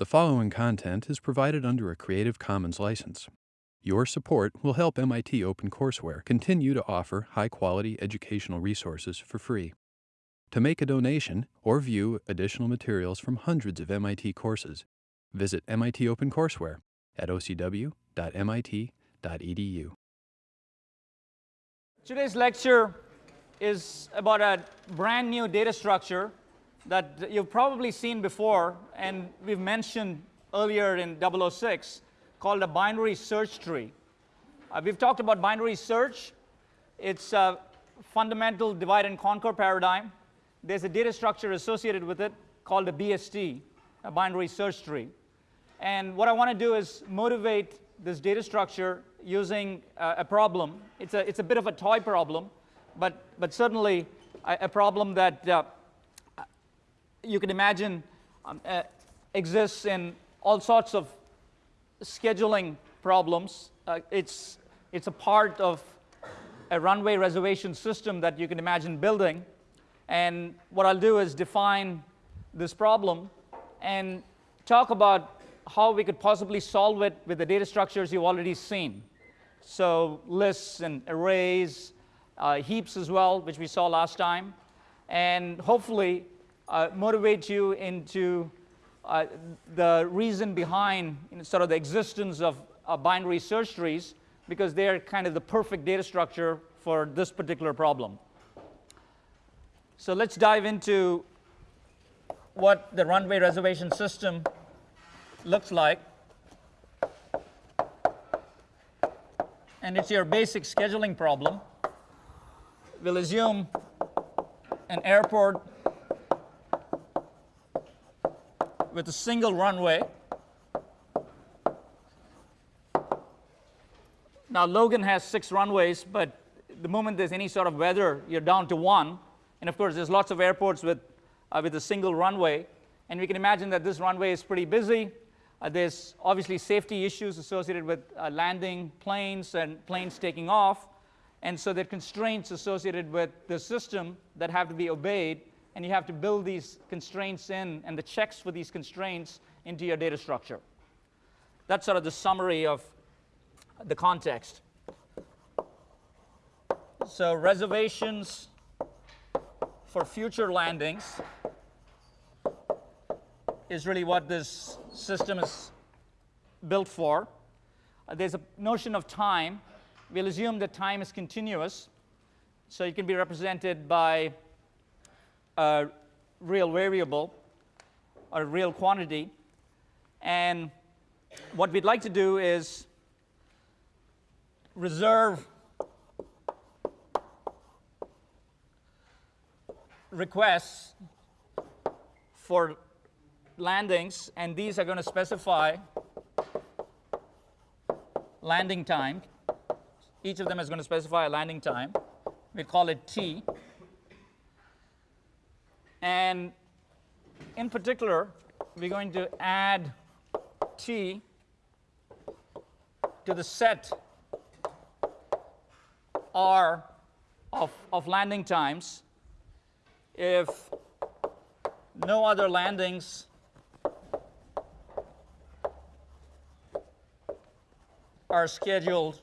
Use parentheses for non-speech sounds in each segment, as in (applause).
The following content is provided under a Creative Commons license. Your support will help MIT OpenCourseware continue to offer high quality educational resources for free. To make a donation or view additional materials from hundreds of MIT courses, visit MIT OpenCourseware at ocw.mit.edu. Today's lecture is about a brand new data structure that you've probably seen before and we've mentioned earlier in 006 called a binary search tree. Uh, we've talked about binary search. It's a fundamental divide and conquer paradigm. There's a data structure associated with it called a BST, a binary search tree. And what I want to do is motivate this data structure using uh, a problem. It's a, it's a bit of a toy problem, but, but certainly a, a problem that uh, you can imagine um, uh, exists in all sorts of scheduling problems. Uh, it's, it's a part of a runway reservation system that you can imagine building. And what I'll do is define this problem and talk about how we could possibly solve it with the data structures you've already seen. So lists and arrays, uh, heaps as well, which we saw last time. And hopefully uh, motivate you into uh, the reason behind you know, sort of the existence of uh, binary search trees because they're kind of the perfect data structure for this particular problem. So let's dive into what the runway reservation system looks like. And it's your basic scheduling problem. We'll assume an airport with a single runway. Now Logan has six runways, but the moment there's any sort of weather, you're down to one. And of course, there's lots of airports with, uh, with a single runway. And we can imagine that this runway is pretty busy. Uh, there's obviously safety issues associated with uh, landing planes and planes taking off. And so there are constraints associated with the system that have to be obeyed and you have to build these constraints in and the checks for these constraints into your data structure. That's sort of the summary of the context. So reservations for future landings is really what this system is built for. Uh, there's a notion of time. We'll assume that time is continuous. So it can be represented by a real variable or a real quantity. And what we'd like to do is reserve requests for landings, and these are going to specify landing time. Each of them is going to specify a landing time. We call it T. And in particular, we're going to add t to the set r of, of landing times if no other landings are scheduled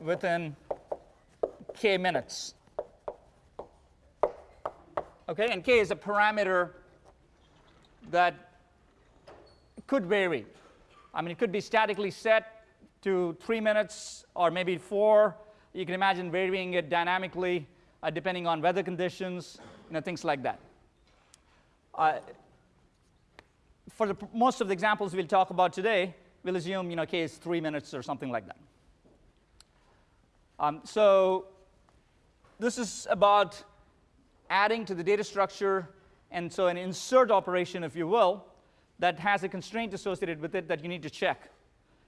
within k minutes. Okay, and k is a parameter that could vary. I mean, it could be statically set to three minutes or maybe four. You can imagine varying it dynamically uh, depending on weather conditions, you know, things like that. Uh, for the, most of the examples we'll talk about today, we'll assume you know, k is three minutes or something like that. Um, so this is about adding to the data structure, and so an insert operation, if you will, that has a constraint associated with it that you need to check.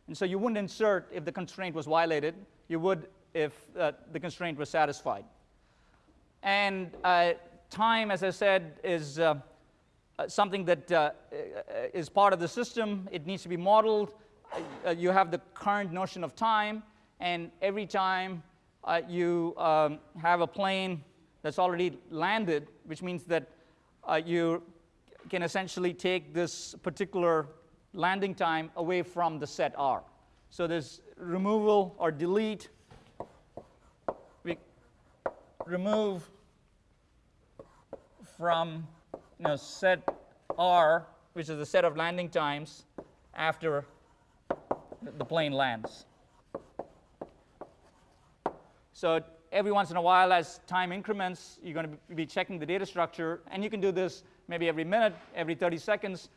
And so you wouldn't insert if the constraint was violated. You would if uh, the constraint was satisfied. And uh, time, as I said, is uh, uh something that uh, uh, is part of the system. It needs to be modeled. you have the current notion of time, and every time you um, have a plane that's already landed, which means that uh, you can essentially take this particular landing time away from the set R. So there's removal or delete. We remove from you know, set R, which is the set of landing times after the plane lands. So every once in a while, as time increments, you're going to be checking the data structure, and you can do this maybe every minute, every 30 seconds.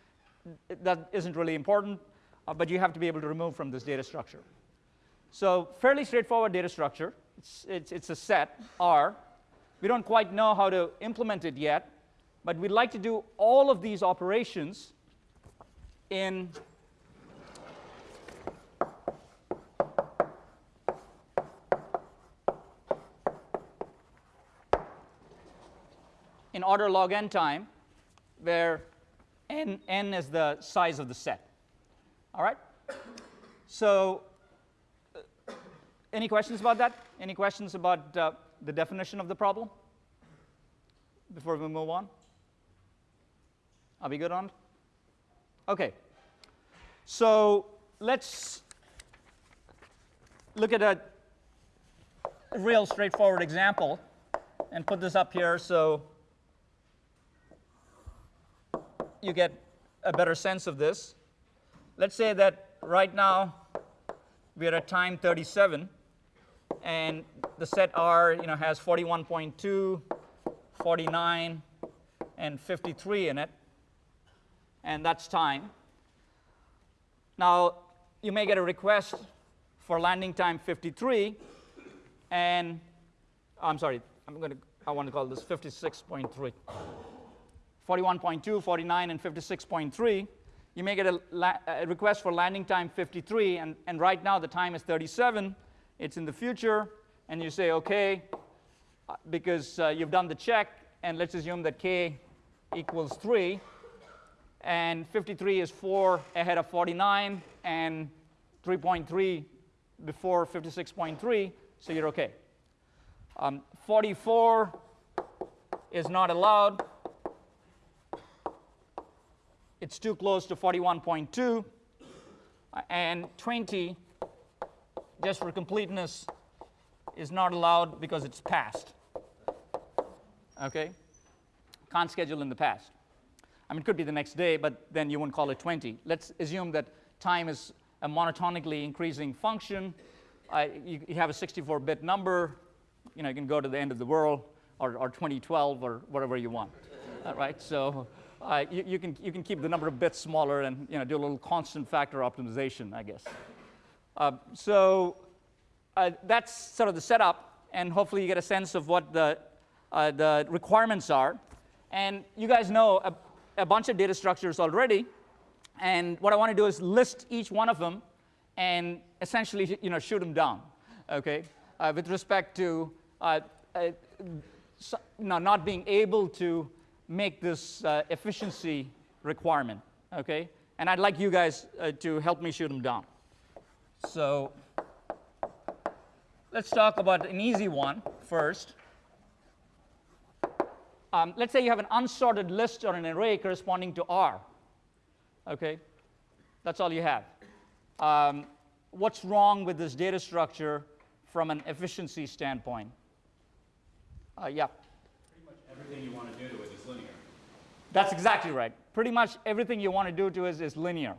That isn't really important, uh, but you have to be able to remove from this data structure. So fairly straightforward data structure. It's, it's, it's a set, R. We don't quite know how to implement it yet, but we'd like to do all of these operations in order log n time, where n, n is the size of the set. All right? So uh, any questions about that? Any questions about uh, the definition of the problem before we move on? Are we good on? Okay. So let's look at a real straightforward example and put this up here so you get a better sense of this. Let's say that right now we're at time 37 and the set R you know, has 41.2, 49, and 53 in it and that's time. Now, you may get a request for landing time 53, and I'm sorry, I'm going to, I want to call this 56.3. 41.2, 49, and 56.3. You may get a, a, request for landing time 53, and, and right now the time is 37. It's in the future, and you say, okay, uh, because uh, you've done the check, and let's assume that k equals 3 and 53 is 4 ahead of 49, and 3.3 before 56.3, so you're okay. Um, 44 is not allowed. It's too close to 41.2. And 20, just for completeness, is not allowed because it's past. Okay? Can't schedule in the past. I mean, it could be the next day, but then you wouldn't call it 20. Let's assume that time is a monotonically increasing function. You, you, have a 64-bit number. You know, you can go to the end of the world or, or 2012 or whatever you want. All right, so uh, you, you, can, you can keep the number of bits smaller and you know, do a little constant factor optimization, I guess. Uh, so uh, that's sort of the setup, and hopefully you get a sense of what the, uh, the requirements are. And you guys know a bunch of data structures already. And what I want to do is list each one of them and essentially you know, shoot them down, okay, uh, with respect to uh, so, no, not being able to make this uh, efficiency requirement, okay? And I'd like you guys uh, to help me shoot them down. So let's talk about an easy one first. Um, let's say you have an unsorted list or an array corresponding to R. Okay, that's all you have. Um, what's wrong with this data structure from an efficiency standpoint? Uh, yeah. Pretty much everything you want to do to it. That's exactly right. Pretty much everything you want to do to it is linear.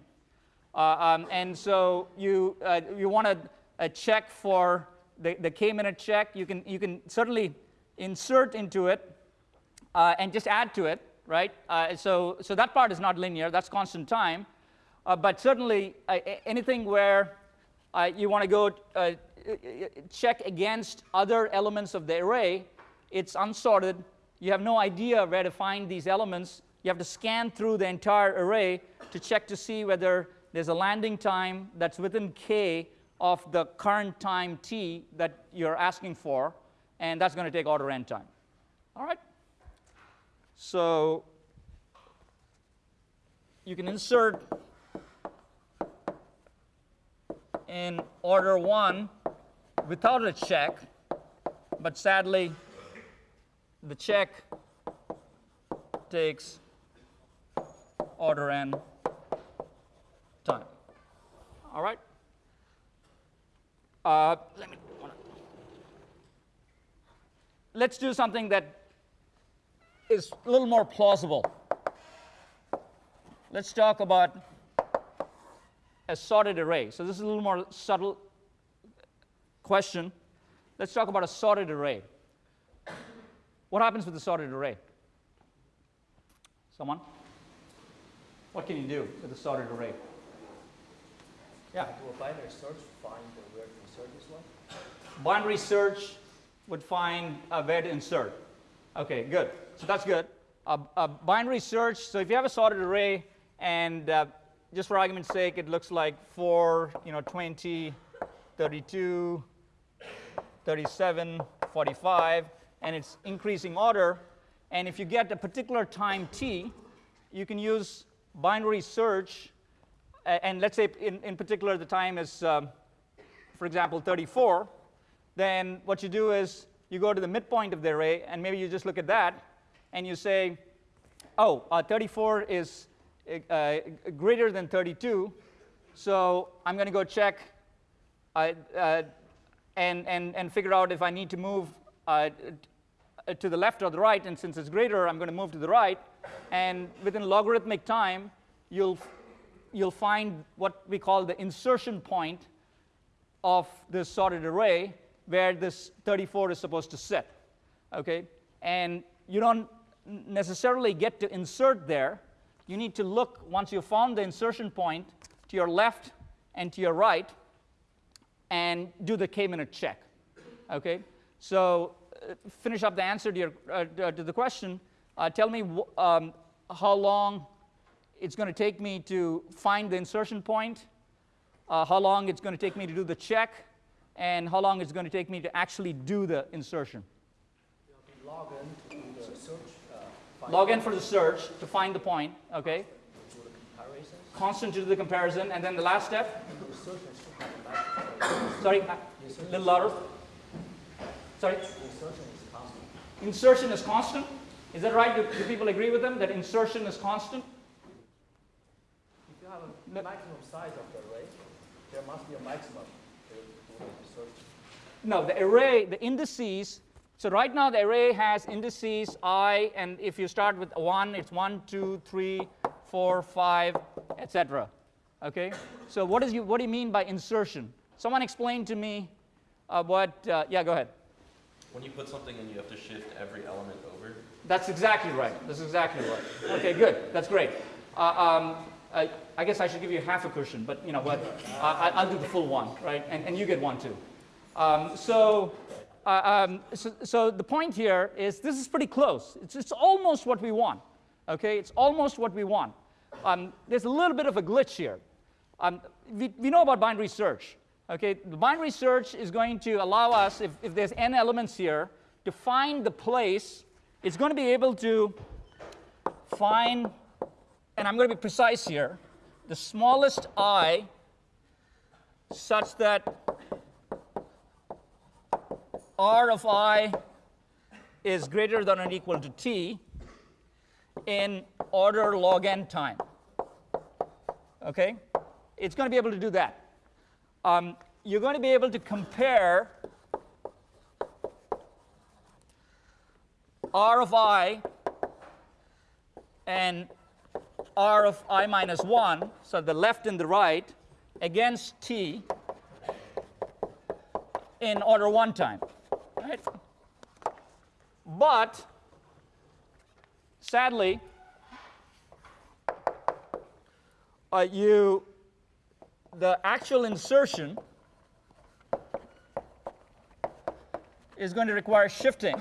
Uh, um, and so you, uh, you want to uh, check for the, the k-minute check. You can, you can certainly insert into it uh, and just add to it, right? Uh, so, so that part is not linear, that's constant time. Uh, but certainly anything where you want to go check against other elements of the array, it's unsorted. You have no idea where to find these elements. You have to scan through the entire array to check to see whether there's a landing time that's within k of the current time t that you're asking for, and that's going to take order n time. All right? So you can insert in order one without a check, but sadly, the check takes order n time. All right? Uh, let me, let's do something that is a little more plausible. Let's talk about a sorted array. So this is a little more subtle question. Let's talk about a sorted array. What happens with a sorted array? Someone? What can you do with a sorted array? Yeah. Do a binary search find the where to insert this one? Binary search would find uh, where to insert. Okay, good. So that's good. A, a binary search, so if you have a sorted array and uh, just for argument's sake, it looks like 4, you know, 20, 32, 37, 45, and it's increasing order. And if you get a particular time t, you can use binary search, and let's say in, in particular the time is, um, for example, 34, then what you do is you go to the midpoint of the array, and maybe you just look at that, and you say, oh, uh, 34 is uh, greater than 32, so I'm going to go check uh, uh, and, and, and figure out if I need to move uh, to the left or the right, and since it's greater, I'm going to move to the right, and within logarithmic time, you'll, you'll find what we call the insertion point of this sorted array where this 34 is supposed to sit. Okay? And you don't necessarily get to insert there. You need to look, once you've found the insertion point, to your left and to your right and do the k-minute check. Okay? So uh, finish up the answer to, your, uh, to the question. Uh, tell me um, how long it's going to take me to find the insertion point, uh, how long it's going to take me to do the check, and how long it's going to take me to actually do the insertion. Log n the search. Uh, Log n for the search to find the point, okay? Constant to do the comparison, and then the last step. Sorry, a little louder. Sorry. Insertion is constant. Insertion is constant. Is that right? Do, do people agree with them that insertion is constant? If you have a maximum size of the array, there must be a maximum to the insertion. No, the array, the indices. So right now the array has indices i, and if you start with 1, it's 1, 2, 3, 4, 5, etc. Okay? So what, is you, what do you mean by insertion? Someone explain to me uh, what, uh, yeah, go ahead. When you put something in, you have to shift every element over. That's exactly right. That's exactly right. Okay, good. That's great. Uh, um, I, I guess I should give you half a cushion, but you know what? I, I'll do the full one, right? And, and you get one too. Um, so, uh, um, so, so the point here is this is pretty close. It's, it's almost what we want. Okay, it's almost what we want. Um, there's a little bit of a glitch here. Um, we, we know about binary search. Okay, the binary search is going to allow us, if, if there's n elements here, to find the place. It's going to be able to find, and I'm going to be precise here, the smallest i such that r of i is greater than or equal to t in order log n time. Okay? It's going to be able to do that. Um, you're going to be able to compare r of i and r of i minus 1, so the left and the right, against t in order 1 time. Right? But sadly, uh, you the actual insertion is going to require shifting.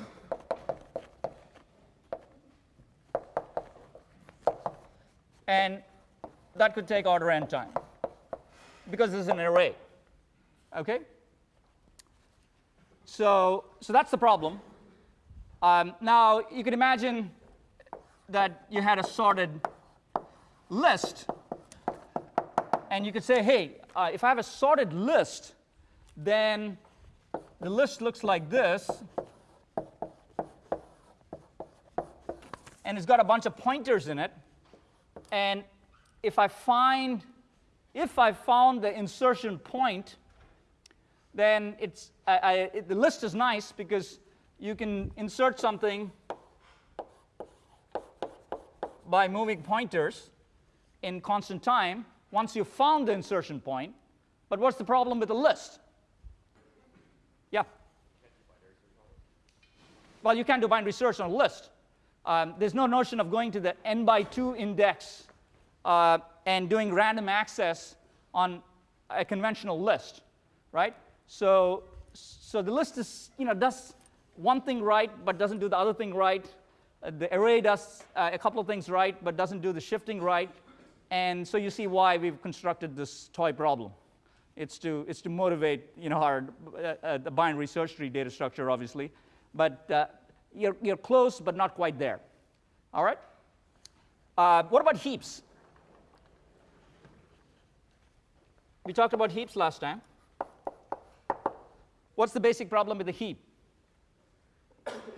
And that could take order n time because this is an array. Okay? So, so that's the problem. Um, now, you can imagine that you had a sorted list and you could say, hey, uh, if I have a sorted list, then the list looks like this. And it's got a bunch of pointers in it. And if I find, if I found the insertion point, then it's, I, I, it, the list is nice because you can insert something by moving pointers in constant time once you've found the insertion point. But what's the problem with the list? Yeah. Well, you can't do binary search on a list. Um, there's no notion of going to the n by 2 index uh, and doing random access on a conventional list, right? So, so the list is, you know, does one thing right but doesn't do the other thing right. Uh, the array does uh, a couple of things right but doesn't do the shifting right. And so you see why we've constructed this toy problem. It's to, it's to motivate you know, our uh, uh the binary search tree data structure, obviously. But uh, you're, you're close, but not quite there. All right? Uh, what about heaps? We talked about heaps last time. What's the basic problem with the heap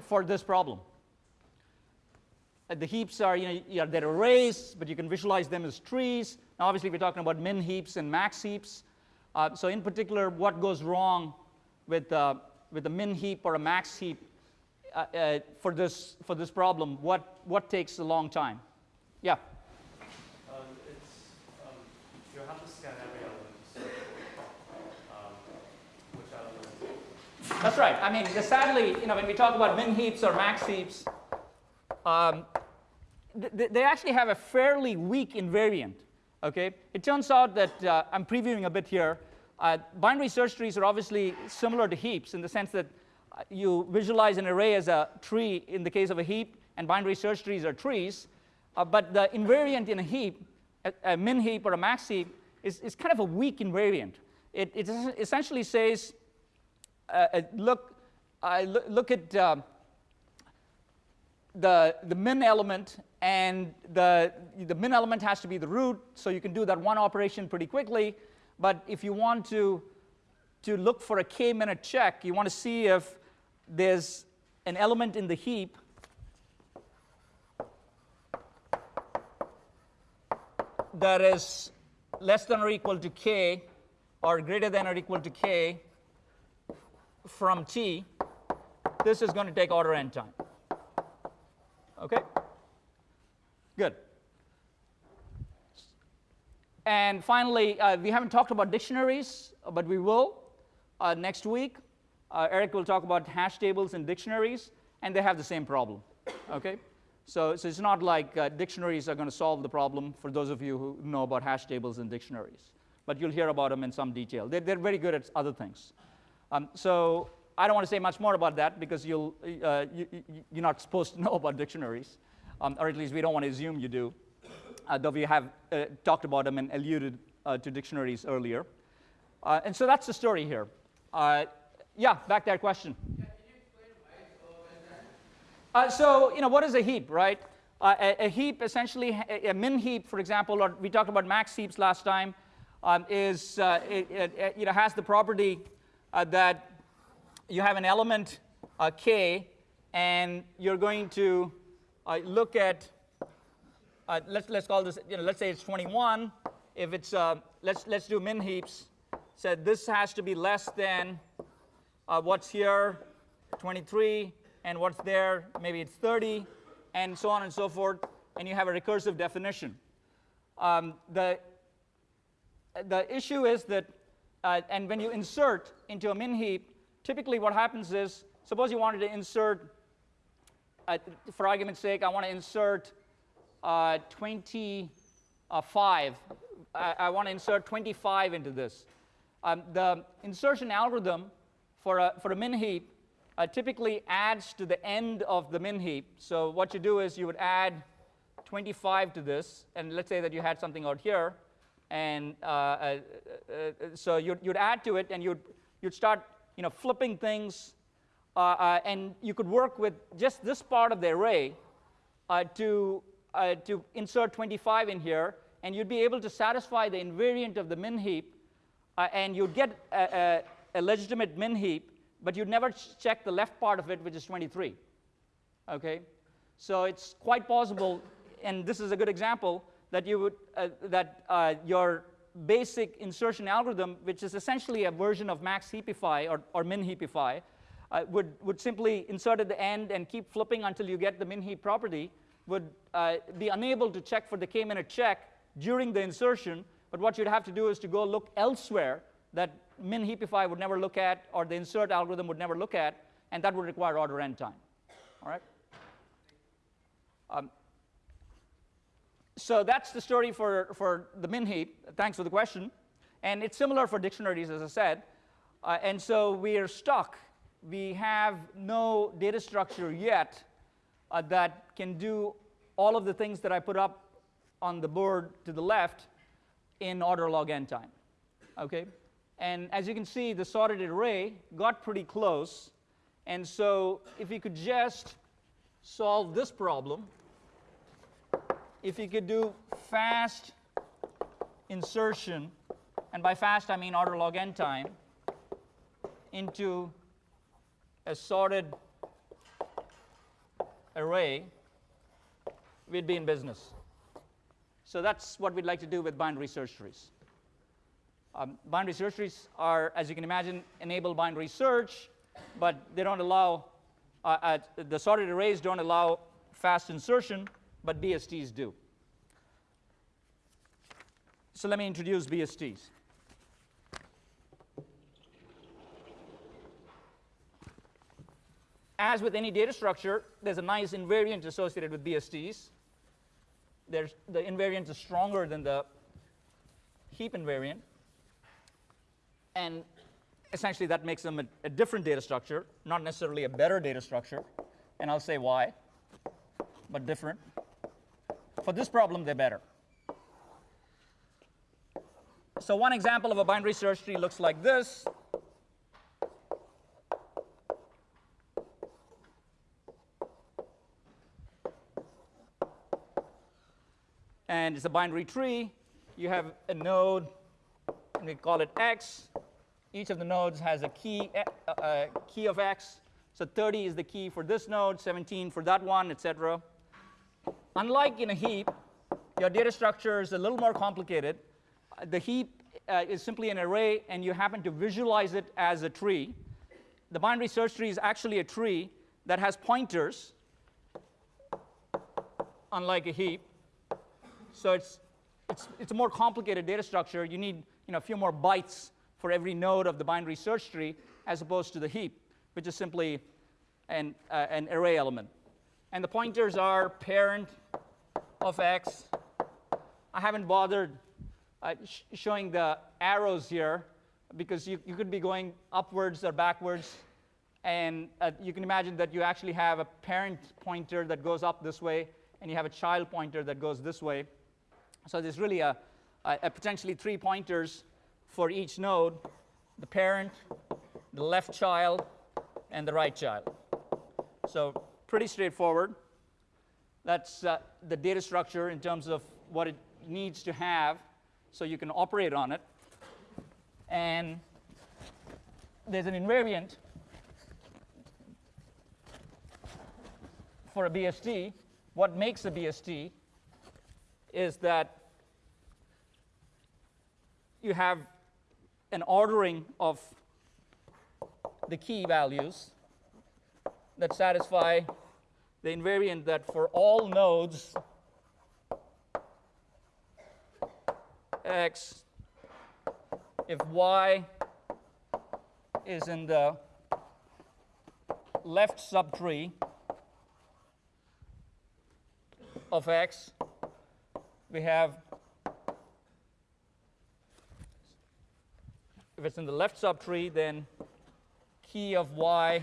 for this problem? Uh, the heaps are, you know, they're arrays, but you can visualize them as trees. Now, obviously, we're talking about min heaps and max heaps. Uh, so, in particular, what goes wrong with, uh, with a min heap or a max heap uh, uh, for, this, for this problem? What, what takes a long time? Yeah? Um, it's, um, you have to scan every element um, which element. That's right. I mean, sadly, you know, when we talk about min heaps or max heaps, um, th they actually have a fairly weak invariant. Okay, it turns out that uh, I'm previewing a bit here. Uh, binary search trees are obviously similar to heaps in the sense that you visualize an array as a tree in the case of a heap, and binary search trees are trees. Uh, but the invariant in a heap, a, a, min heap or a max heap, is, is kind of a weak invariant. It, it essentially says, uh, uh look, look, look at the, the min element, and the, the min element has to be the root, so you can do that one operation pretty quickly. But if you want to, to look for a k minute check, you want to see if there's an element in the heap that is less than or equal to k or greater than or equal to k from t, this is going to take order n time. Okay? Good. And finally, uh, we haven't talked about dictionaries, but we will uh, next week. Uh, Eric will talk about hash tables and dictionaries, and they have the same problem. Okay? So, so it's not like uh, dictionaries are going to solve the problem for those of you who know about hash tables and dictionaries. But you'll hear about them in some detail. They're, they're very good at other things. Um, so I don't want to say much more about that because you'll, uh, you, are not (laughs) supposed to know about dictionaries, um, or at least we don't want to assume you do, uh, though we have uh, talked about them and alluded uh, to dictionaries earlier. Uh, and so that's the story here. Uh, yeah, back that question. so, you know, what is a heap, right? A, a, heap, essentially, a, a, min heap, for example, or we talked about max heaps last time, um, is, it, it, you know, has the property that you have an element uh, k, and you're going to uh, look at, uh, let's, let's call this, you know, let's say it's 21. If it's, uh, let's, let's do min heaps. So this has to be less than uh, what's here, 23, and what's there, maybe it's 30, and so on and so forth, and you have a recursive definition. Um, the, the issue is that, uh, and when you insert into a min heap, typically what happens is, suppose you wanted to insert, uh, for argument's sake, I want to insert uh, 25. I, I want to insert 25 into this. Um, the insertion algorithm for a, for a min heap uh, typically adds to the end of the min heap. So what you do is you would add 25 to this, and let's say that you had something out here, and uh, uh, uh so you'd, you'd add to it, and you'd, you'd start you know, flipping things, uh, uh, and you could work with just this part of the array uh, to, uh, to insert 25 in here, and you'd be able to satisfy the invariant of the min heap, uh, and you'd get a, legitimate min heap, but you'd never check the left part of it, which is 23. Okay? So it's quite possible, and this is a good example, that you would uh, that uh, your basic insertion algorithm, which is essentially a version of max heapify or, or min heapify, uh, would, would simply insert at the end and keep flipping until you get the min heap property, would uh, be unable to check for the k-minute check during the insertion, but what you'd have to do is to go look elsewhere that min heapify would never look at or the insert algorithm would never look at, and that would require order n time. All right? Um, so that's the story for, for the min heap. Thanks for the question. And it's similar for dictionaries, as I said. Uh, and so we are stuck. We have no data structure yet uh, that can do all of the things that I put up on the board to the left in order log n time. Okay? And as you can see, the sorted array got pretty close. And so if we could just solve this problem, if you could do fast insertion, and by fast I mean order log n time, into a sorted array, we'd be in business. So that's what we'd like to do with binary search trees. Um, binary search trees are, as you can imagine, enable binary search, but they don't allow, uh, the sorted arrays don't allow fast insertion, but BSTs do. So let me introduce BSTs. As with any data structure, there's a nice invariant associated with BSTs. There's, the invariant is stronger than the heap invariant. And essentially, that makes them a, a different data structure, not necessarily a better data structure. And I'll say why, but different. For this problem, they're better. So one example of a binary search tree looks like this. And it's a binary tree. You have a node, and we call it x. Each of the nodes has a key, key of x. So 30 is the key for this node, 17 for that one, etc. Unlike in a heap, your data structure is a little more complicated. The heap uh, is simply an array, and you happen to visualize it as a tree. The binary search tree is actually a tree that has pointers, unlike a heap. So it's, it's, it's a more complicated data structure. You need you know, a few more bytes for every node of the binary search tree, as opposed to the heap, which is simply an, uh, an array element. And the pointers are parent of x. I haven't bothered uh, sh showing the arrows here because you, you could be going upwards or backwards. And uh, you can imagine that you actually have a parent pointer that goes up this way, and you have a child pointer that goes this way. So there's really a, a, a potentially three pointers for each node, the parent, the left child, and the right child. So pretty straightforward. That's uh, the data structure in terms of what it needs to have so you can operate on it. And there's an invariant for a BST. What makes a BST is that you have an ordering of the key values that satisfy the invariant that for all nodes x, if y is in the left subtree of x, we have, if it's in the left subtree, then key of y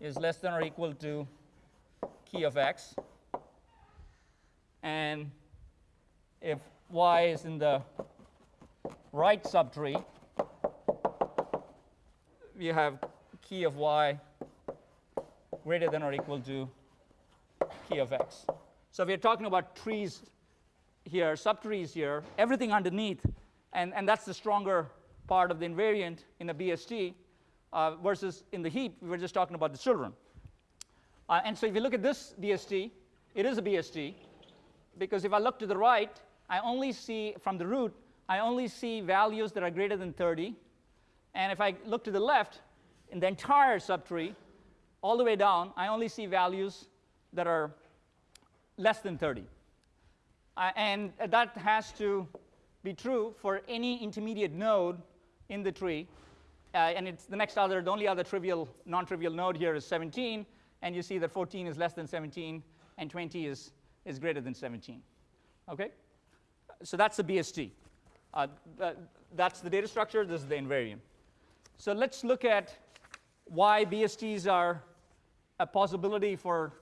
is less than or equal to key of x. And if y is in the right subtree, we have key of y greater than or equal to key of x. So we're talking about trees here, subtrees here, everything underneath, and, and that's the stronger part of the invariant in a BST uh, versus in the heap, we were just talking about the children. Uh, and so if you look at this BST, it is a BST. because if I look to the right, I only see from the root, I only see values that are greater than 30. And if I look to the left, in the entire subtree, all the way down, I only see values that are less than 30. Uh, and that has to be true for any intermediate node in the tree. Uh, and it's the next other, the only other trivial, non-trivial node here is 17. And you see that 14 is less than 17, and 20 is, is greater than 17. Okay? So that's the BST. Uh, th that's the data structure. This is the invariant. So let's look at why BSTs are a possibility for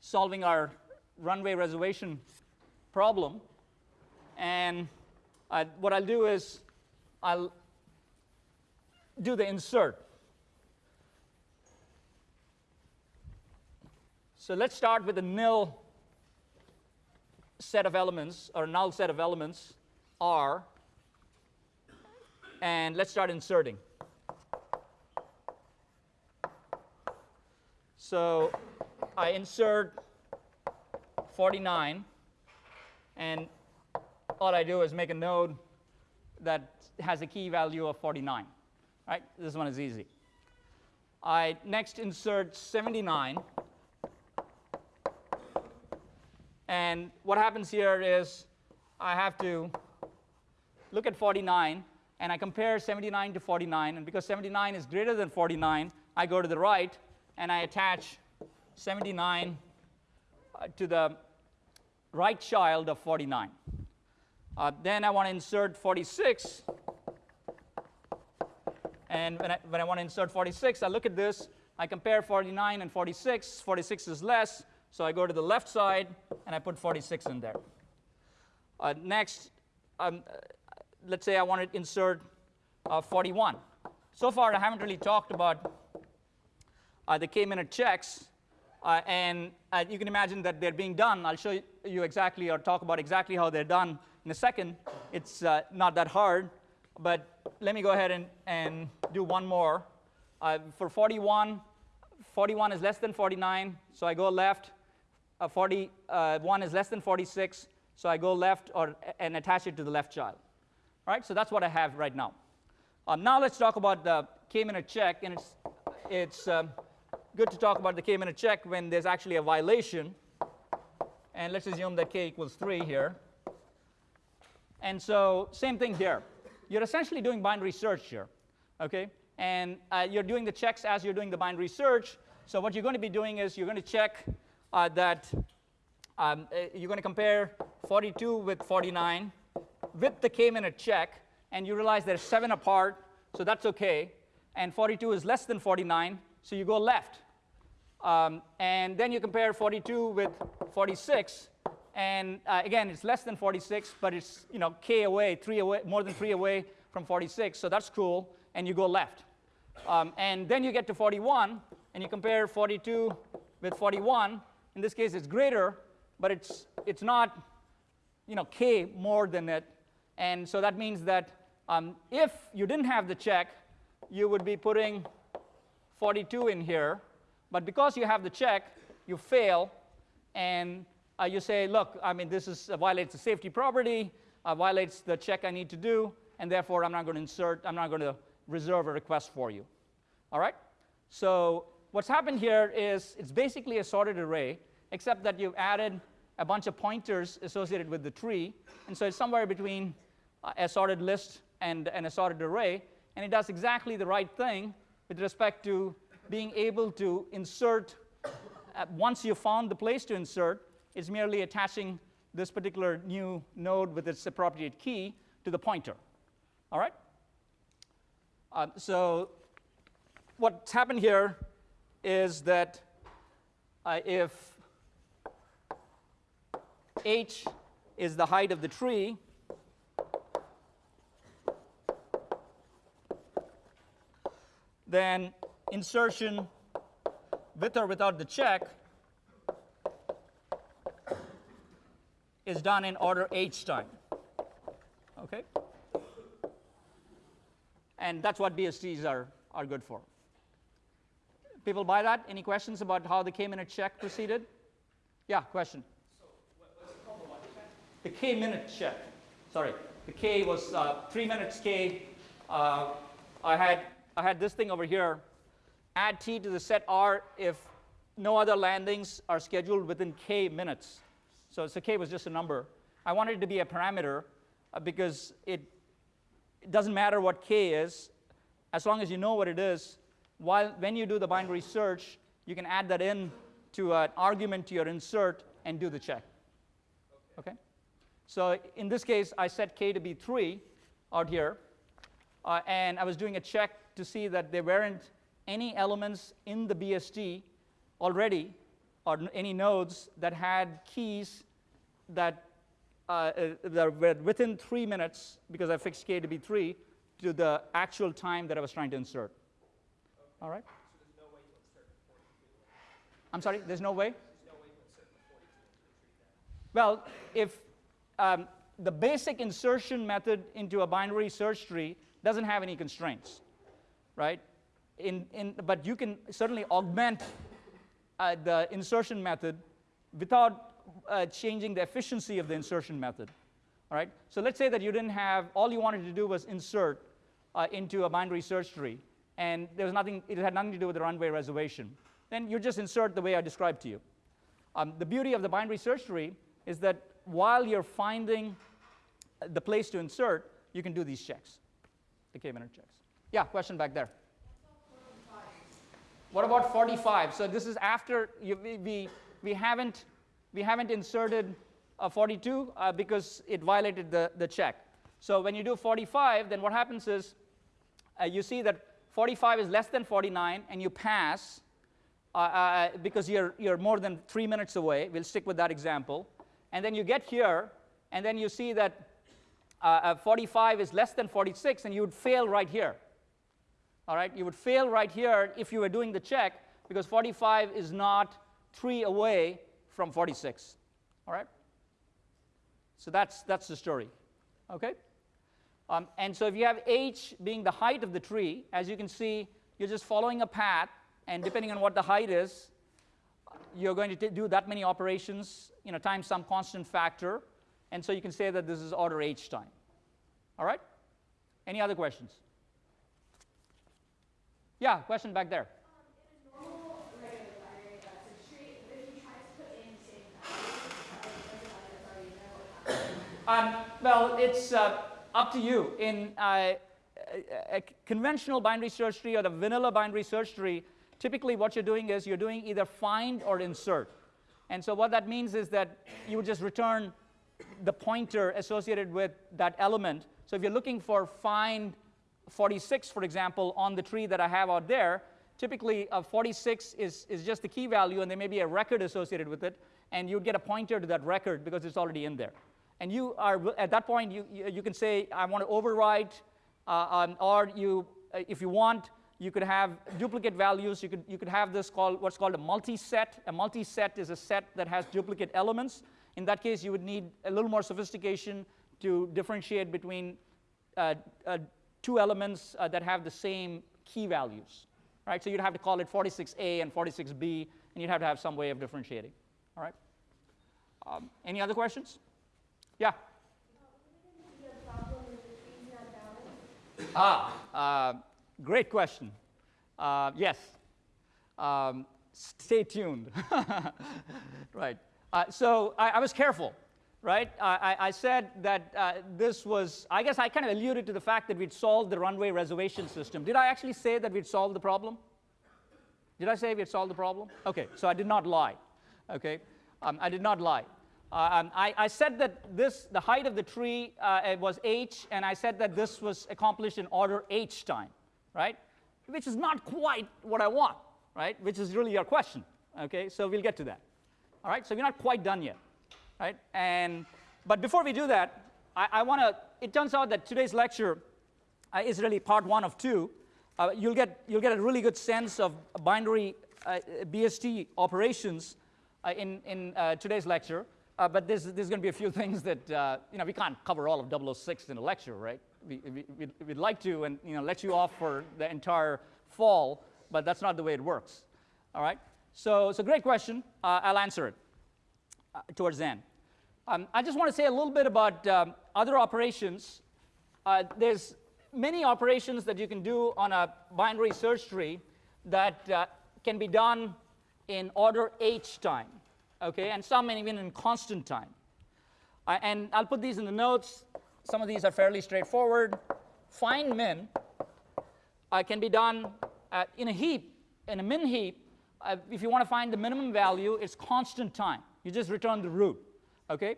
solving our runway reservation problem. And uh, what I'll do is I'll do the insert. So let's start with a nil set of elements, or null set of elements, R, and let's start inserting. So I insert 49, and all I do is make a node that has a key value of 49. Right? This one is easy. I next insert 79. And what happens here is I have to look at 49 and I compare 79 to 49. And because 79 is greater than 49, I go to the right and I attach 79 uh, to the right child of 49. Uh, then I want to insert 46. And when I, when I want to insert 46, I look at this. I compare 49 and 46. 46 is less. So I go to the left side and I put 46 in there. Uh, next, um, let's say I want to insert uh, 41. So far, I haven't really talked about uh, the k-minute checks. Uh, and uh, you can imagine that they're being done. I'll show you exactly or talk about exactly how they're done in a second. It's uh, not that hard. But let me go ahead and, and do one more. for 41, 41 is less than 49, so I go left uh, 41 uh, is less than 46, so I go left or, and attach it to the left child. All right, so that's what I have right now. Um, now let's talk about the k-minute check, and it's, it's um, good to talk about the k-minute check when there's actually a violation. And let's assume that k equals 3 here. And so same thing here. You're essentially doing binary search here, okay? And uh, you're doing the checks as you're doing the binary search. So what you're going to be doing is you're going to check uh, that um, uh, you're going to compare 42 with 49 with the k-minute check, and you realize they're 7 apart, so that's OK. And 42 is less than 49, so you go left. Um, and then you compare 42 with 46, and uh, again, it's less than 46, but it's you know k away, three away, more than three away from 46, so that's cool. And you go left. Um, and then you get to 41, and you compare 42 with 41, in this case, it's greater, but it's, it's not you know, k more than it. And so that means that um, if you didn't have the check, you would be putting 42 in here. But because you have the check, you fail. And uh, you say, look, I mean, this is, uh, violates the safety property, uh, violates the check I need to do, and therefore I'm not going to insert, I'm not going to reserve a request for you. All right? So what's happened here is it's basically a sorted array except that you've added a bunch of pointers associated with the tree. And so it's somewhere between uh, a sorted list and an assorted array. And it does exactly the right thing with respect to being able to insert. Uh, once you've found the place to insert, it's merely attaching this particular new node with its appropriate key to the pointer. All right? Uh, so what's happened here is that uh, if h is the height of the tree, then insertion with or without the check is done in order h time. Okay? And that's what BSTs are, are good for. People buy that? Any questions about how the k-minute check proceeded? Yeah, question. the k minute check. Sorry, the k was uh, three minutes k. Uh, I had I had this thing over here. Add t to the set r if no other landings are scheduled within k minutes. So, so k was just a number. I wanted it to be a parameter uh, because it, it doesn't matter what k is, as long as you know what it is. While when you do the binary search, you can add that in to an argument to your insert and do the check. Okay? So in this case, I set k to be 3 out here, uh, and I was doing a check to see that there weren't any elements in the BST already, or any nodes that had keys that, uh, uh, that within three minutes, because I fixed k to be 3, to the actual time that I was trying to insert. All right? I'm sorry, there's no way? Well, if um, the basic insertion method into a binary search tree doesn't have any constraints, right? In, in, but you can certainly augment uh, the insertion method without uh, changing the efficiency of the insertion method. All right? So let's say that you didn't have, all you wanted to do was insert uh, into a binary search tree, and there was nothing, it had nothing to do with the runway reservation. Then you just insert the way I described to you. Um, the beauty of the binary search tree is that while you're finding the place to insert, you can do these checks, the k-minute checks. Yeah, question back there. What about 45? So this is after you, we, we, we, haven't, we haven't inserted a 42 uh, because it violated the, the check. So when you do 45, then what happens is uh, you see that 45 is less than 49 and you pass uh, because you're, you're more than three minutes away. We'll stick with that example. And then you get here, and then you see that uh, uh, 45 is less than 46, and you would fail right here. All right, you would fail right here if you were doing the check because 45 is not 3 away from 46. All right? So that's, that's the story. Okay? Um, and so if you have h being the height of the tree, as you can see, you're just following a path, and depending on what the height is, you're going to do that many operations, you know, times some constant factor, and so you can say that this is order h time. All right? Any other questions? Yeah, question back there. Um, well, it's uh, up to you. In uh, a, conventional binary search tree or the vanilla binary search tree, typically what you're doing is you're doing either find or insert. And so what that means is that you would just return the pointer associated with that element. So if you're looking for find 46, for example, on the tree that I have out there, typically a 46 is, is just the key value and there may be a record associated with it, and you'd get a pointer to that record because it's already in there. And you are, at that point, you, you, can say, I want to overwrite, uh, um, or you, uh, if you want, you could have duplicate values. You could, you could have this called what's called a multi-set. A multi-set is a set that has duplicate elements. In that case, you would need a little more sophistication to differentiate between uh, uh, two elements uh, that have the same key values. Right? So you'd have to call it 46A and 46B, and you'd have to have some way of differentiating. All right? Um, any other questions? Yeah. Ah, uh, great question. Uh, yes. Um, stay tuned. (laughs) right. Uh, so I, I, was careful, right? I, I said that uh, this was, I guess I kind of alluded to the fact that we'd solved the runway reservation system. Did I actually say that we'd solved the problem? Did I say we'd solved the problem? Okay, so I did not lie. Okay, um, I did not lie. Uh, um, I, I, said that this, the height of the tree uh, was h, and I said that this was accomplished in order h time, right? Which is not quite what I want, right? Which is really your question, okay? So we'll get to that. All right, so we're not quite done yet, right? And, but before we do that, I, I want to, it turns out that today's lecture uh, is really part one of two. Uh, you'll, get, you'll get a really good sense of binary uh, BST operations uh, in, in today's lecture. Uh, but there's, there's going to be a few things that, uh, you know, we can't cover all of 006 in a lecture, right? We, we, we'd, we'd like to and, you know, let you off for the entire fall, but that's not the way it works, all right? So, so great question. Uh, I'll answer it uh, towards the end. Um, I just want to say a little bit about um, other operations. Uh, there's many operations that you can do on a binary search tree that uh, can be done in order h time, okay, and some even in constant time. Uh, and I'll put these in the notes. Some of these are fairly straightforward. Find min uh, can be done uh, in a heap, in a min heap. Uh, if you want to find the minimum value, it's constant time. You just return the root. Okay?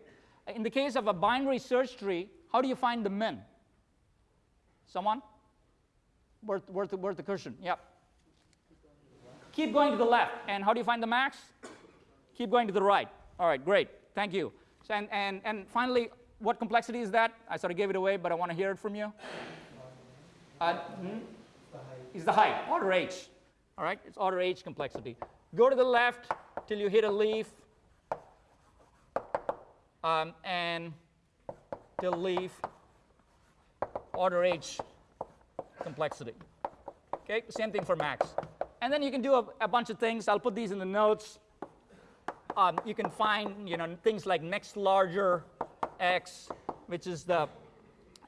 In the case of a binary search tree, how do you find the min? Someone? Worth, worth, worth the cushion. Yep. Keep going to the left. And how do you find the max? Keep going to the right. All right, great. Thank you. So, and, and, and finally, what complexity is that? I sort of gave it away, but I want to hear it from you. Uh, hmm? Is the height, order h. All right, it's order h complexity. Go to the left till you hit a leaf, um, and till leaf, order h complexity. Okay, same thing for max. And then you can do a, a bunch of things. I'll put these in the notes. Um, you can find you know, things like next larger x, which is the,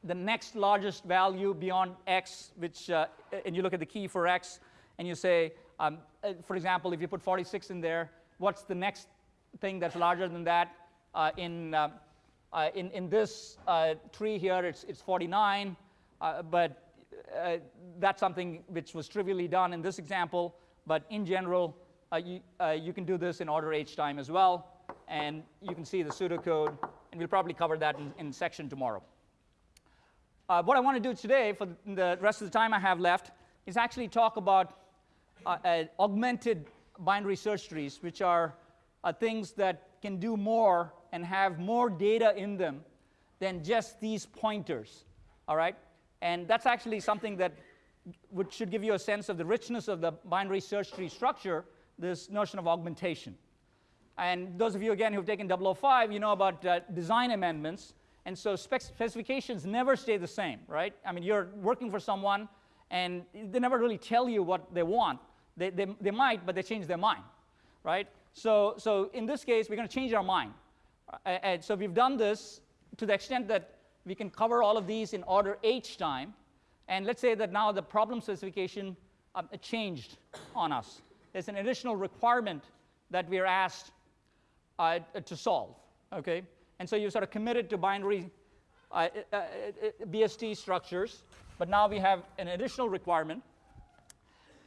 the next largest value beyond x, which, uh, and you look at the key for x, and you say, um, uh, for example, if you put 46 in there, what's the next thing that's larger than that? Uh, in, uh, uh, in, in this uh, tree here, it's, it's 49, but that's something which was trivially done in this example, but in general, you, you can do this in order h time as well, and you can see the pseudocode, and we'll probably cover that in, in section tomorrow. Uh, what I want to do today, for the rest of the time I have left, is actually talk about uh, uh, augmented binary search trees, which are things that can do more and have more data in them than just these pointers, all right? And that's actually something that would, should give you a sense of the richness of the binary search tree structure, this notion of augmentation. And those of you, again, who've taken 005, you know about uh, design amendments. And so spec specifications never stay the same, right? I mean, you're working for someone, and they never really tell you what they want. They, they, they might, but they change their mind, right? So, so in this case, we're going to change our mind. And so we've done this to the extent that we can cover all of these in order h time. And let's say that now the problem specification um, changed on us. There's an additional requirement that we're asked uh, to solve, okay? And so you sort of committed to binary uh, uh, uh BST structures, but now we have an additional requirement.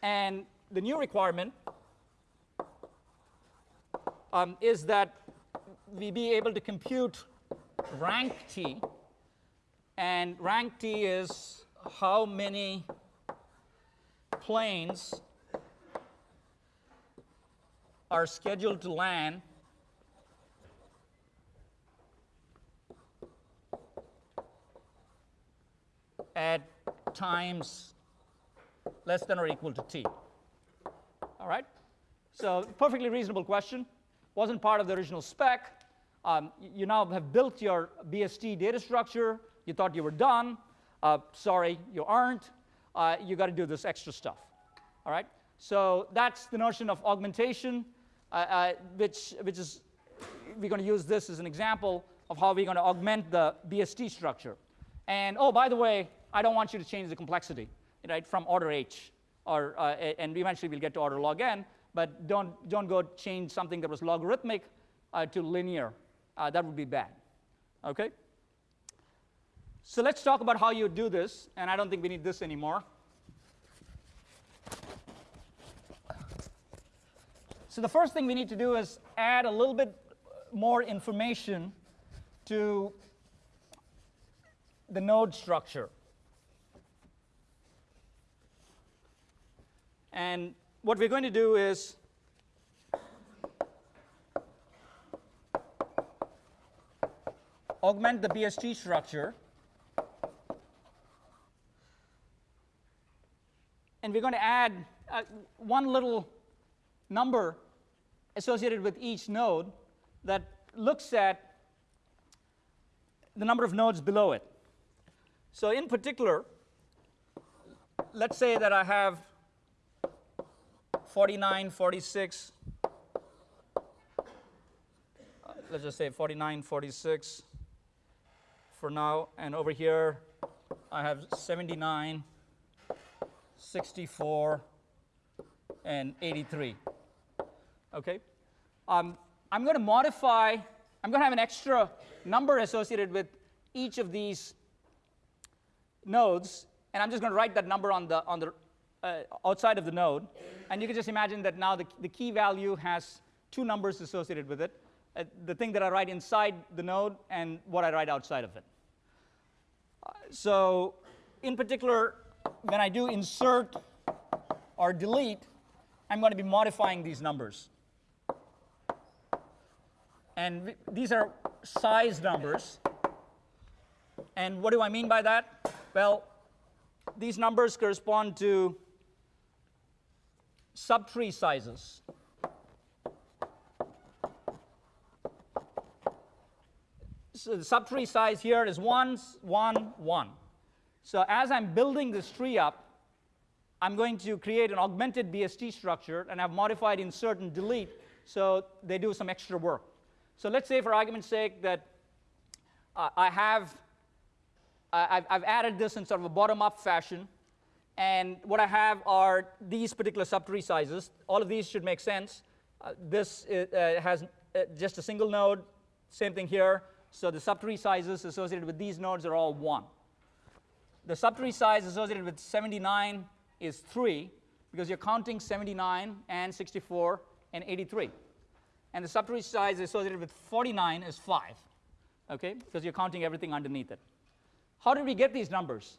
And the new requirement um, is that we be able to compute rank t. And rank t is how many planes are scheduled to land at times less than or equal to t. All right? So perfectly reasonable question. Wasn't part of the original spec. Um, you now have built your BST data structure. You thought you were done. Uh, sorry, you aren't. Uh, you got to do this extra stuff. All right? So that's the notion of augmentation, uh, uh which, which is, we're going to use this as an example of how we're going to augment the BST structure. And oh, by the way, I don't want you to change the complexity, right, from order H, or, uh, and eventually we'll get to order log n, but don't, don't go change something that was logarithmic uh, to linear uh, that would be bad. Okay? So let's talk about how you do this, and I don't think we need this anymore. So the first thing we need to do is add a little bit more information to the node structure. And what we're going to do is augment the BST structure. And we're going to add uh, one little number associated with each node that looks at the number of nodes below it. So in particular, let's say that I have 49, 46, uh, let's just say 49, 46 for now. And over here, I have 79, 64, and 83. Okay? Um, I'm going to modify, I'm going to have an extra number associated with each of these nodes, and I'm just going to write that number on the, on the uh, outside of the node. And you can just imagine that now the, the key value has two numbers associated with it uh, the thing that I write inside the node and what I write outside of it. Uh, so, in particular, when I do insert or delete, I'm going to be modifying these numbers. And these are size numbers. And what do I mean by that? Well, these numbers correspond to subtree sizes. So the subtree size here is 1, 1, 1. So as I'm building this tree up, I'm going to create an augmented BST structure, and I've modified insert and delete, so they do some extra work. So let's say, for argument's sake, that uh, I have, uh, I've, added this in sort of a bottom-up fashion, and what I have are these particular subtree sizes. All of these should make sense. Uh, this uh, has uh, just a single node, same thing here. So the subtree sizes associated with these nodes are all 1. The subtree size associated with 79 is 3 because you're counting 79 and 64 and 83. And the subtree size associated with 49 is 5, okay, because you're counting everything underneath it. How did we get these numbers?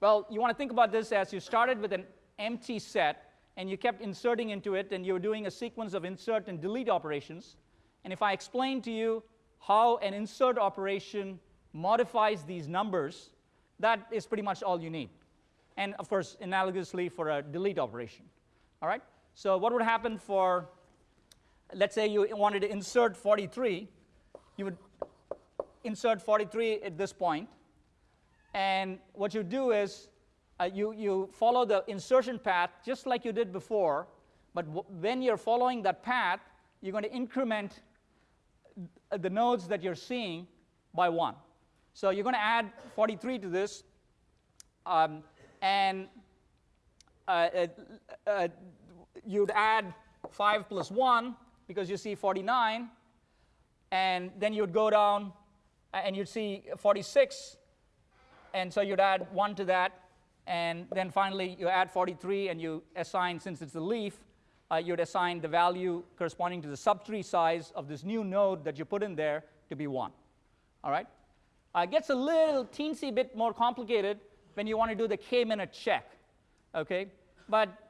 Well, you want to think about this as you started with an empty set and you kept inserting into it and you were doing a sequence of insert and delete operations. And if I explain to you how an insert operation modifies these numbers, that is pretty much all you need. And of course, analogously for a delete operation. All right? So what would happen for, let's say you wanted to insert 43, you would insert 43 at this point. and what you do is uh, you, you follow the insertion path just like you did before, but when you're following that path, you're going to increment the nodes that you're seeing by one. So you're going to add 43 to this, um, and uh, uh, uh, you'd add 5 plus 1 because you see 49, and then you'd go down and you'd see 46 and so you'd add 1 to that, and then finally you add 43 and you assign, since it's a leaf, uh, you'd assign the value corresponding to the subtree size of this new node that you put in there to be 1. All right? Uh, it gets a little teensy bit more complicated when you want to do the k-minute check. Okay? But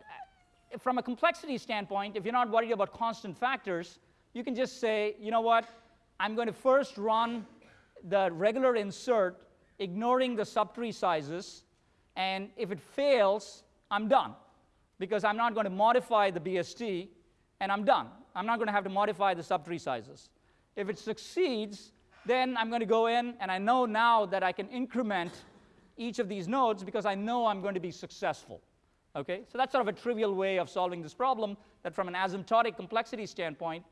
from a complexity standpoint, if you're not worried about constant factors, you can just say, you know what, I'm going to first run the regular insert ignoring the subtree sizes, and if it fails, I'm done because I'm not going to modify the BST, and I'm done. I'm not going to have to modify the subtree sizes. If it succeeds, then I'm going to go in, and I know now that I can increment each of these nodes because I know I'm going to be successful. Okay? So that's sort of a trivial way of solving this problem that from an asymptotic complexity standpoint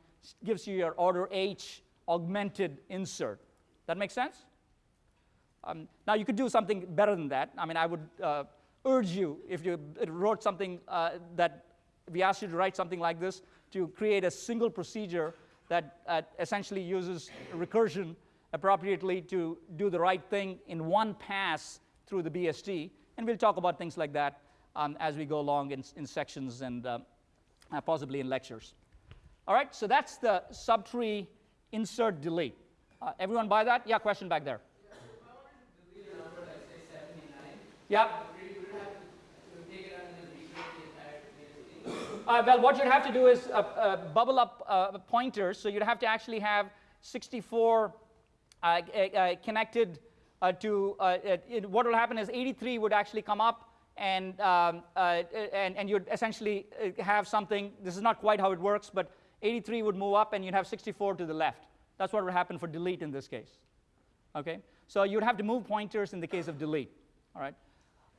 gives you your order H augmented insert. That makes sense? Um, now, you could do something better than that. I mean, I would uh, urge you, if you wrote something uh, that we asked you to write something like this, to create a single procedure that uh, essentially uses recursion appropriately to do the right thing in one pass through the BST. And we'll talk about things like that um, as we go along in, in sections and uh, uh, possibly in lectures. All right, so that's the subtree insert delete. Uh, everyone buy that? Yeah, question back there. Yeah. Uh, well, what you'd have to do is uh, uh, bubble up uh, pointers. So you'd have to actually have 64 uh, uh, connected to, it, what will happen is 83 would actually come up and, um, and, and you'd essentially have something, this is not quite how it works, but 83 would move up and you'd have 64 to the left. That's what would happen for delete in this case. Okay? So you'd have to move pointers in the case of delete. All right?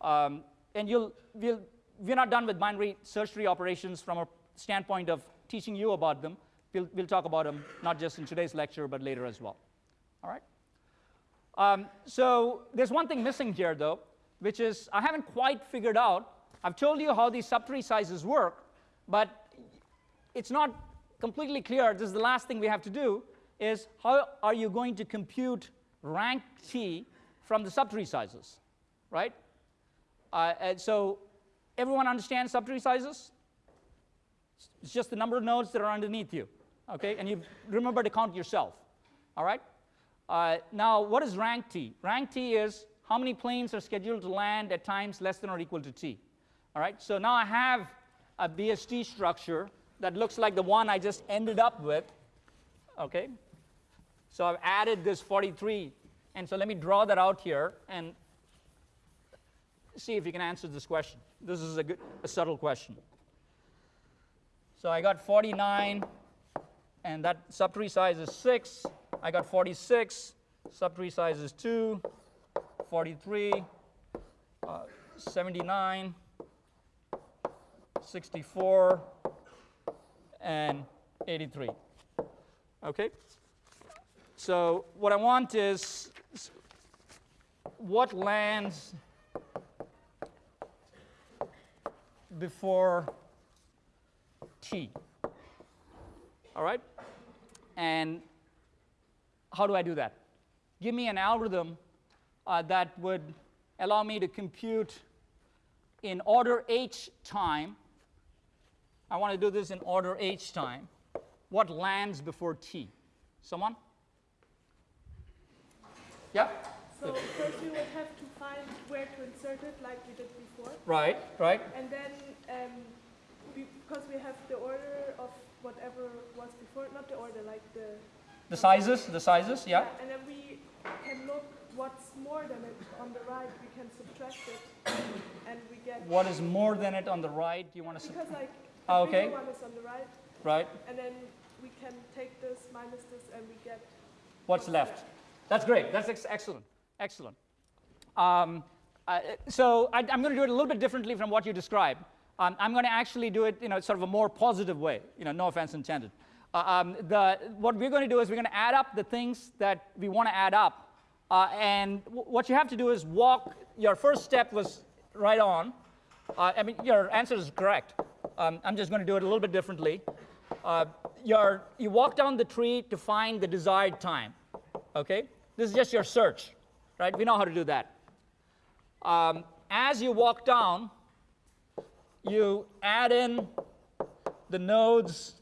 Um, and you'll, we'll, we're not done with binary search tree operations from a standpoint of teaching you about them, we'll, we'll talk about them not just in today's lecture, but later as well. All right? Um, so there's one thing missing here, though, which is I haven't quite figured out. I've told you how these subtree sizes work, but it's not completely clear. This is the last thing we have to do, is how are you going to compute rank T from the subtree sizes, right? Uh, and so everyone understands subtree sizes? It's just the number of nodes that are underneath you, okay? And you remember to count yourself, all right? Uh, now, what is rank T? Rank T is how many planes are scheduled to land at times less than or equal to T, all right? So now I have a BST structure that looks like the one I just ended up with, okay? So I've added this 43, and so let me draw that out here and see if you can answer this question. This is a, good, a subtle question. So I got 49, and that subtree size is 6. I got 46, subtree size is 2, 43, uh, 79, 64, and 83. Okay? So what I want is what lands before t. All right? And how do I do that? Give me an algorithm uh, that would allow me to compute in order h time. I want to do this in order h time. What lands before t? Someone? Yeah? So first we would have to find where to insert it like we did before. Right, right. And then um, because we have the order of whatever was before, not the order, like the... The sizes, the sizes, yeah. And then we can look what's more than it on the right, we can subtract it and we get... What is more than it on the right? Do you want to... Because like the Ah, okay. one is on the right, Right. and then we can take this minus this and we get... What's left? That's great. That's ex- excellent. Excellent. Um, uh, so I, am going to do it a little bit differently from what you described. Um, I'm going to actually do it, you know, sort of a more positive way. You know, no offense intended. Uh, um, the, what we're going to do is we're going to add up the things that we want to add up, uh, and what you have to do is walk. Your first step was right on. Uh, I mean, your answer is correct. Um, I'm just going to do it a little bit differently. Uh, your, you walk down the tree to find the desired time. Okay? This is just your search, right? We know how to do that. Um, as you walk down, you add in the nodes,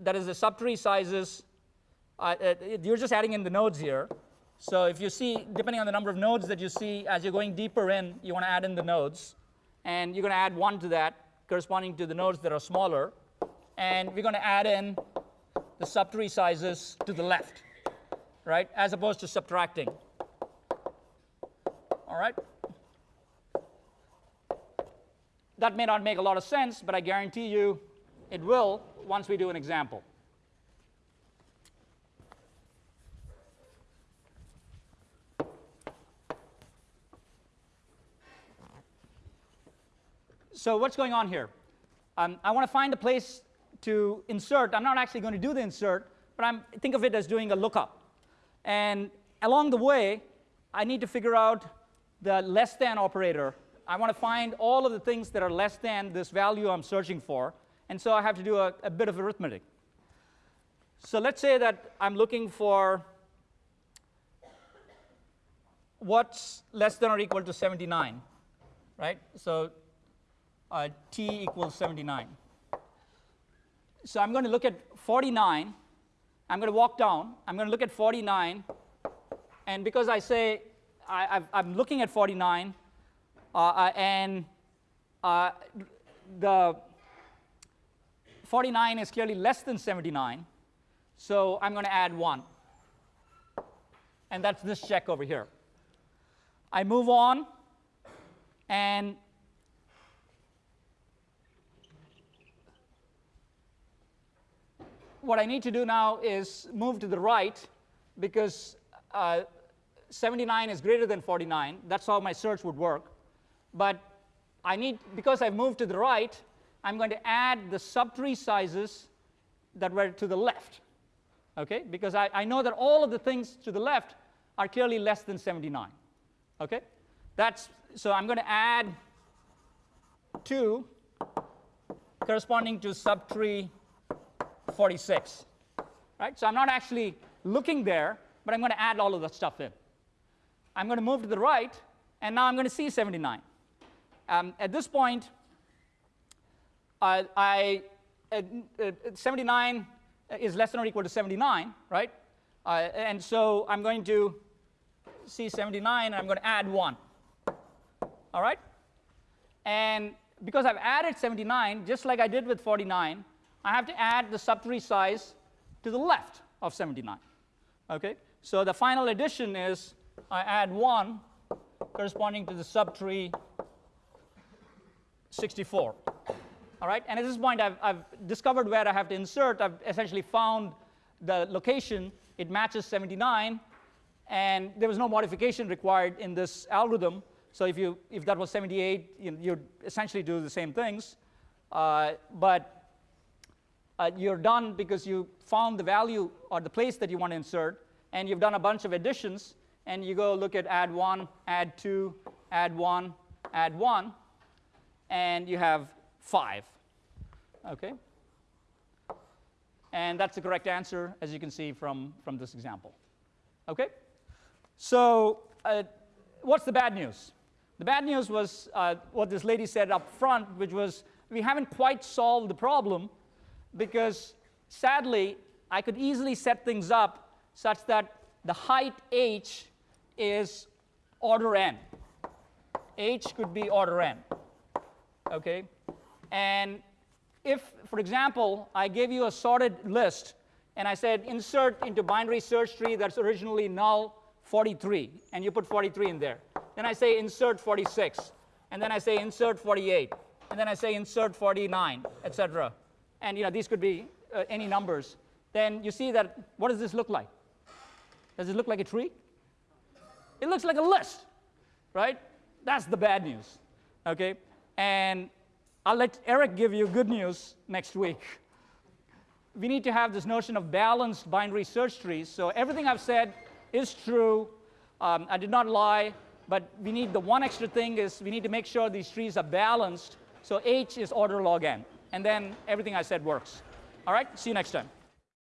that is the subtree sizes. Uh, you're just adding in the nodes here. So if you see, depending on the number of nodes that you see, as you're going deeper in, you want to add in the nodes. And you're going to add one to that, corresponding to the nodes that are smaller. And we're going to add in the subtree sizes to the left, right, as opposed to subtracting. All right? That may not make a lot of sense, but I guarantee you it will once we do an example. So what's going on here? Um, I want to find a place to insert. I'm not actually going to do the insert, but I'm, think of it as doing a lookup. And along the way, I need to figure out the less than operator. I want to find all of the things that are less than this value I'm searching for. And so I have to do a, a bit of arithmetic. So let's say that I'm looking for what's less than or equal to 79, right? So uh, t equals 79. So I'm going to look at 49. I'm going to walk down. I'm going to look at 49. And because I say I, am looking at 49, uh, uh, and uh, the 49 is clearly less than 79, so I'm going to add 1. And that's this check over here. I move on, and what I need to do now is move to the right because uh, 79 is greater than 49. That's how my search would work. But I need, because I've moved to the right, I'm going to add the subtree sizes that were to the left, okay? Because I, I know that all of the things to the left are clearly less than 79, okay? That's, so I'm going to add 2 corresponding to subtree 46, right? So I'm not actually looking there, but I'm going to add all of that stuff in. I'm going to move to the right, and now I'm going to see 79. Um, at this point, uh, I, uh, uh, 79 is less than or equal to 79, right? Uh, and so I'm going to see 79, and I'm going to add 1. All right? And because I've added 79, just like I did with 49, I have to add the subtree size to the left of 79. Okay? So the final addition is I add 1 corresponding to the subtree 64. All right? And at this point, I've, I've discovered where I have to insert. I've essentially found the location. It matches 79. And there was no modification required in this algorithm. So if, you, if that was 78, you you'd essentially do the same things. Uh, but uh, you're done because you found the value or the place that you want to insert, and you've done a bunch of additions, and you go look at add 1, add 2, add 1, add 1, and you have 5. Okay? And that's the correct answer, as you can see from, from this example. Okay? So uh, what's the bad news? The bad news was uh, what this lady said up front, which was we haven't quite solved the problem because sadly, I could easily set things up such that the height h is order n. h could be order n. Okay? And if, for example, I gave you a sorted list and I said insert into binary search tree that's originally null 43, and you put 43 in there. Then I say insert 46, and then I say insert 48, and then I say insert 49, etc. And you know these could be uh, any numbers. Then you see that what does this look like? Does it look like a tree? It looks like a list, right? That's the bad news. Okay? And I'll let Erik give you good news next week. We need to have this notion of balanced binary search trees. So everything I've said is true. Um, I did not lie, but we need the one extra thing is we need to make sure these trees are balanced. So H is order log n. And then everything I said works. All right, see you next time.